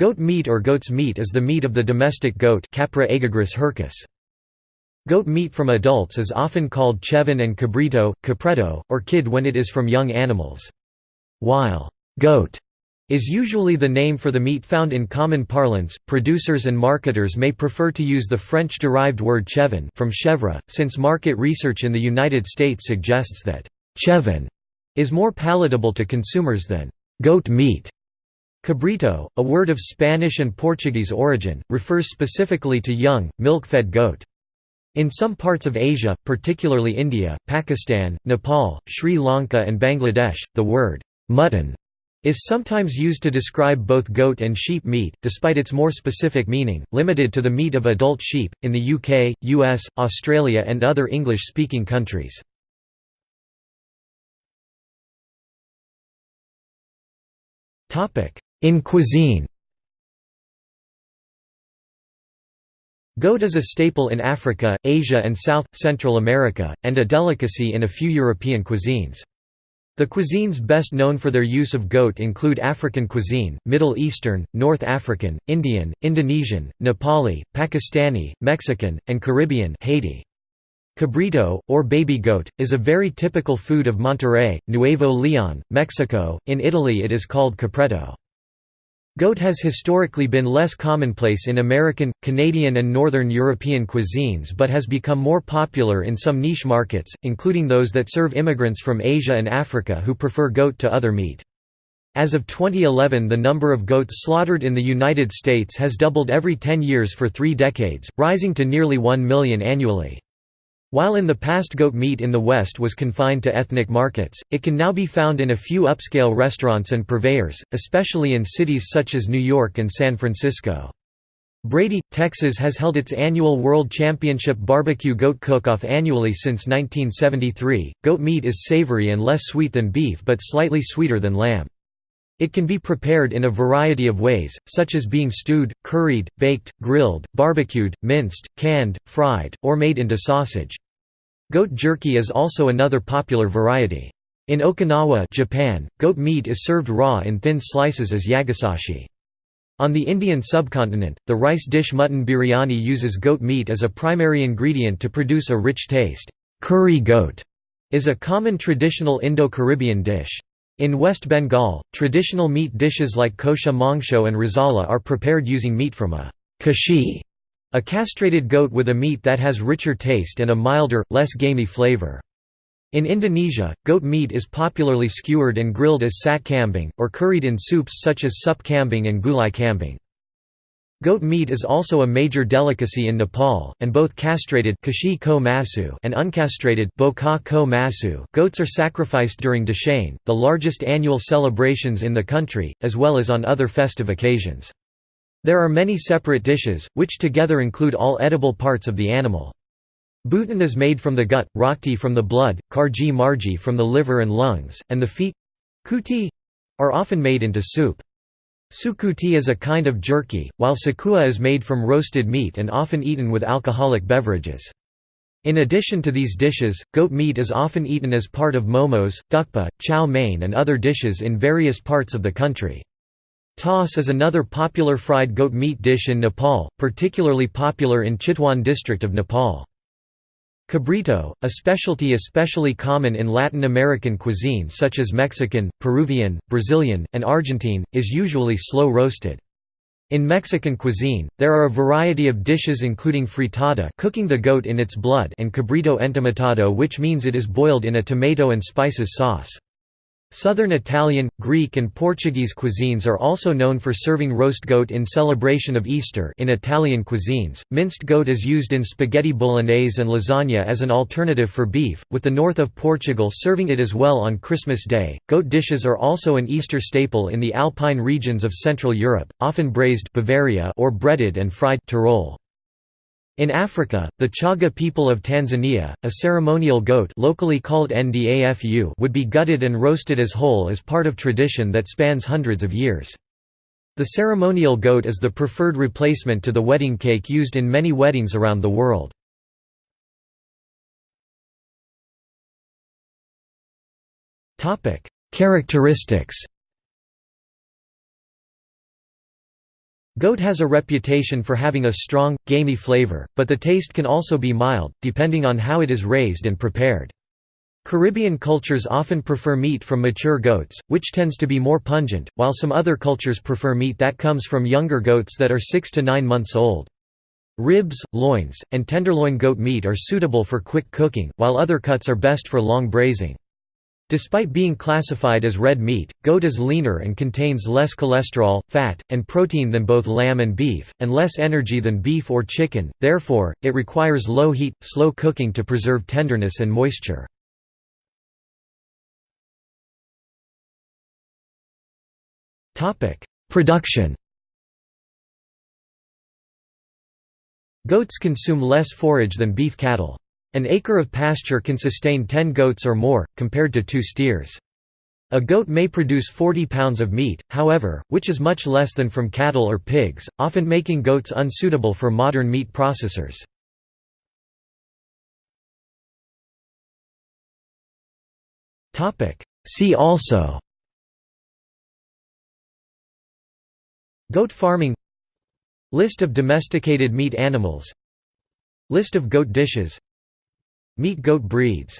Goat meat or goat's meat is the meat of the domestic goat Capra hircus. Goat meat from adults is often called chevon and cabrito, capretto, or kid when it is from young animals. While goat is usually the name for the meat found in common parlance, producers and marketers may prefer to use the French-derived word chevon from chèvre, since market research in the United States suggests that chevon is more palatable to consumers than goat meat. Cabrito, a word of Spanish and Portuguese origin, refers specifically to young, milk-fed goat. In some parts of Asia, particularly India, Pakistan, Nepal, Sri Lanka and Bangladesh, the word «mutton» is sometimes used to describe both goat and sheep meat, despite its more specific meaning, limited to the meat of adult sheep, in the UK, US, Australia and other English-speaking countries. In cuisine Goat is a staple in Africa, Asia and South, Central America, and a delicacy in a few European cuisines. The cuisines best known for their use of goat include African cuisine, Middle Eastern, North African, Indian, Indonesian, Nepali, Pakistani, Mexican, and Caribbean Haiti. Cabrito, or baby goat, is a very typical food of Monterrey, Nuevo Leon, Mexico. In Italy it is called capretto. Goat has historically been less commonplace in American, Canadian and Northern European cuisines but has become more popular in some niche markets, including those that serve immigrants from Asia and Africa who prefer goat to other meat. As of 2011 the number of goats slaughtered in the United States has doubled every 10 years for three decades, rising to nearly 1 million annually. While in the past goat meat in the West was confined to ethnic markets, it can now be found in a few upscale restaurants and purveyors, especially in cities such as New York and San Francisco. Brady, Texas has held its annual World Championship Barbecue Goat Cook-Off annually since 1973. Goat meat is savory and less sweet than beef but slightly sweeter than lamb. It can be prepared in a variety of ways, such as being stewed, curried, baked, grilled, barbecued, minced, canned, fried, or made into sausage. Goat jerky is also another popular variety. In Okinawa Japan, goat meat is served raw in thin slices as yagisashi. On the Indian subcontinent, the rice dish mutton biryani uses goat meat as a primary ingredient to produce a rich taste. Curry goat is a common traditional Indo-Caribbean dish. In West Bengal, traditional meat dishes like kosha mangsho and rezala are prepared using meat from a khasi, a castrated goat with a meat that has richer taste and a milder, less gamey flavor. In Indonesia, goat meat is popularly skewered and grilled as sat kambing, or curried in soups such as sup kambing and gulai kambing. Goat meat is also a major delicacy in Nepal, and both castrated and uncastrated goats are sacrificed during Dashain, the largest annual celebrations in the country, as well as on other festive occasions. There are many separate dishes, which together include all edible parts of the animal. Bhutan is made from the gut, rakti from the blood, karji marji from the liver and lungs, and the feet kuti are often made into soup. Sukuti is a kind of jerky, while sekuwa is made from roasted meat and often eaten with alcoholic beverages. In addition to these dishes, goat meat is often eaten as part of momos, thukpa, chow mein and other dishes in various parts of the country. Taas is another popular fried goat meat dish in Nepal, particularly popular in Chitwan district of Nepal. Cabrito, a specialty especially common in Latin American cuisine such as Mexican, Peruvian, Brazilian, and Argentine, is usually slow roasted. In Mexican cuisine, there are a variety of dishes including fritada cooking the goat in its blood and cabrito entomatado which means it is boiled in a tomato and spices sauce. Southern Italian, Greek and Portuguese cuisines are also known for serving roast goat in celebration of Easter in Italian cuisines. Minced goat is used in spaghetti bolognese and lasagna as an alternative for beef, with the north of Portugal serving it as well on Christmas Day. Goat dishes are also an Easter staple in the alpine regions of Central Europe, often braised Bavaria or breaded and fried Tyrol. In Africa, the Chaga people of Tanzania, a ceremonial goat locally called Ndafu would be gutted and roasted as whole as part of tradition that spans hundreds of years. The ceremonial goat is the preferred replacement to the wedding cake used in many weddings around the world. Characteristics Goat has a reputation for having a strong, gamey flavor, but the taste can also be mild, depending on how it is raised and prepared. Caribbean cultures often prefer meat from mature goats, which tends to be more pungent, while some other cultures prefer meat that comes from younger goats that are 6 to 9 months old. Ribs, loins, and tenderloin goat meat are suitable for quick cooking, while other cuts are best for long braising. Despite being classified as red meat, goat is leaner and contains less cholesterol, fat, and protein than both lamb and beef, and less energy than beef or chicken, therefore, it requires low heat, slow cooking to preserve tenderness and moisture. Production Goats consume less forage than beef cattle. An acre of pasture can sustain 10 goats or more, compared to two steers. A goat may produce 40 pounds of meat, however, which is much less than from cattle or pigs, often making goats unsuitable for modern meat processors. See also Goat farming List of domesticated meat animals List of goat dishes Meat goat breeds